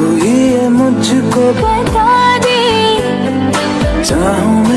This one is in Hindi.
तू ही मुझको बता दे। चाहूँ